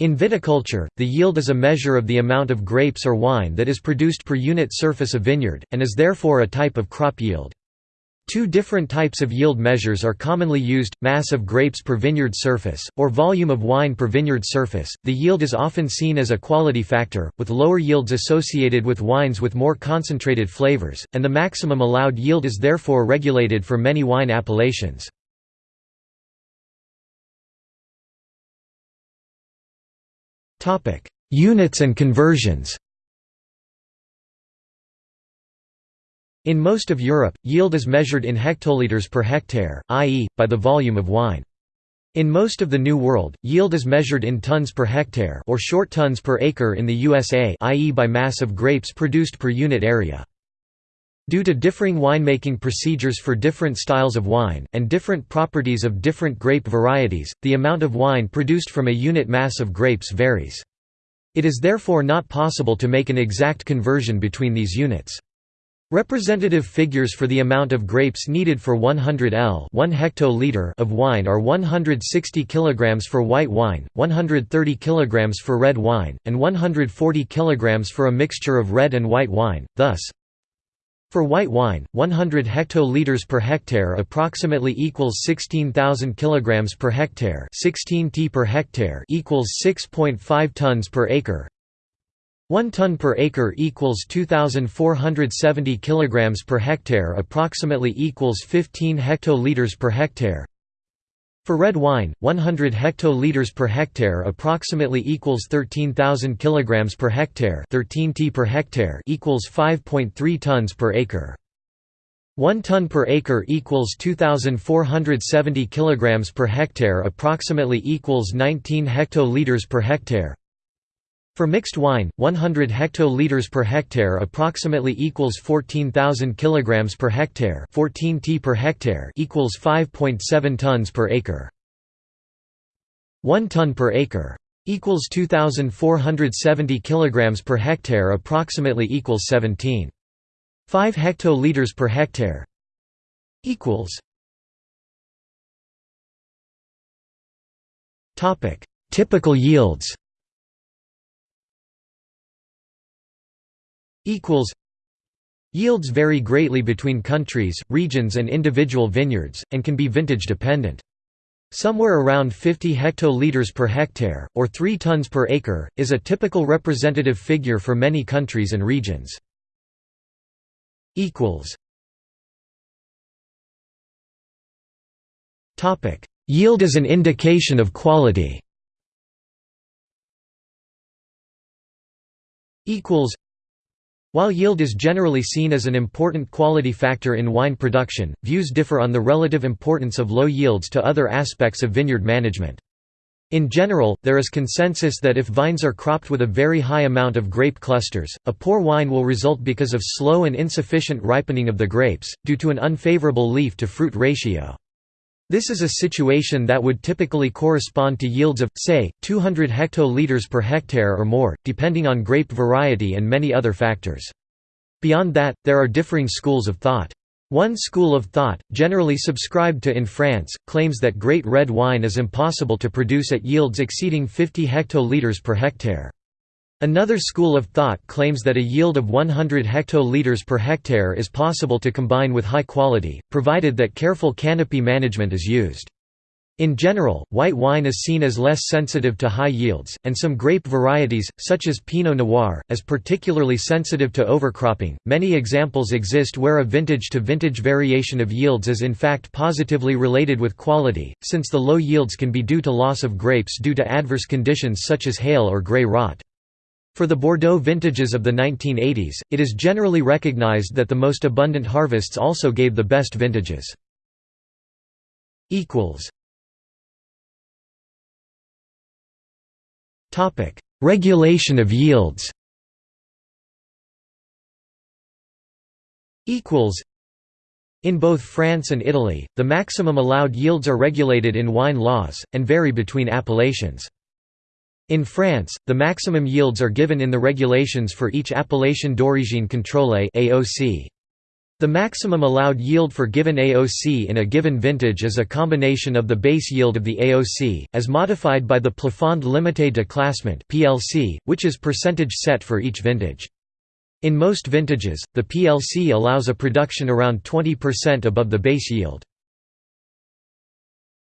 In viticulture, the yield is a measure of the amount of grapes or wine that is produced per unit surface of vineyard, and is therefore a type of crop yield. Two different types of yield measures are commonly used, mass of grapes per vineyard surface, or volume of wine per vineyard surface. The yield is often seen as a quality factor, with lower yields associated with wines with more concentrated flavors, and the maximum allowed yield is therefore regulated for many wine appellations. Units and conversions In most of Europe, yield is measured in hectoliters per hectare, i.e., by the volume of wine. In most of the New World, yield is measured in tons per hectare or short tons per acre in the USA i.e. by mass of grapes produced per unit area. Due to differing winemaking procedures for different styles of wine, and different properties of different grape varieties, the amount of wine produced from a unit mass of grapes varies. It is therefore not possible to make an exact conversion between these units. Representative figures for the amount of grapes needed for 100 L 1 hectoliter of wine are 160 kg for white wine, 130 kg for red wine, and 140 kg for a mixture of red and white wine, thus for white wine, 100 hectoliters per hectare approximately equals 16,000 kilograms per hectare, 16 t per hectare equals 6.5 tons per acre. 1 ton per acre equals 2470 kilograms per hectare approximately equals 15 hectoliters per hectare. For red wine, 100 hectoliters per hectare approximately equals 13,000 kilograms per hectare, 13 t per hectare equals 5.3 tons per acre. 1 ton per acre equals 2470 kilograms per hectare approximately equals 19 hectoliters per hectare. For mixed wine, 100 hectoliters per hectare approximately equals 14,000 kilograms per hectare, 14 t per hectare equals 5.7 tons per acre. 1 ton per acre equals 2470 kilograms per hectare approximately equals 17. 5 hectoliters per hectare equals Topic: Typical yields. Equals Yields vary greatly between countries, regions and individual vineyards, and can be vintage dependent. Somewhere around 50 hectoliters per hectare, or 3 tons per acre, is a typical representative figure for many countries and regions. Yield is an indication of quality while yield is generally seen as an important quality factor in wine production, views differ on the relative importance of low yields to other aspects of vineyard management. In general, there is consensus that if vines are cropped with a very high amount of grape clusters, a poor wine will result because of slow and insufficient ripening of the grapes, due to an unfavorable leaf-to-fruit ratio. This is a situation that would typically correspond to yields of, say, 200 hectoliters per hectare or more, depending on grape variety and many other factors. Beyond that, there are differing schools of thought. One school of thought, generally subscribed to in France, claims that great red wine is impossible to produce at yields exceeding 50 hectoliters per hectare. Another school of thought claims that a yield of 100 hectoliters per hectare is possible to combine with high quality, provided that careful canopy management is used. In general, white wine is seen as less sensitive to high yields, and some grape varieties, such as Pinot Noir, as particularly sensitive to overcropping. Many examples exist where a vintage to vintage variation of yields is in fact positively related with quality, since the low yields can be due to loss of grapes due to adverse conditions such as hail or grey rot. For the Bordeaux vintages of the 1980s, it is generally recognized that the most abundant harvests also gave the best vintages. Regulation of yields in both France and Italy, the maximum allowed yields are regulated in wine laws, and vary between appellations. In France, the maximum yields are given in the regulations for each Appellation d'origine contrôlée (AOC). The maximum allowed yield for given AOC in a given vintage is a combination of the base yield of the AOC, as modified by the Plafond limité de classement (PLC), which is percentage set for each vintage. In most vintages, the PLC allows a production around 20% above the base yield.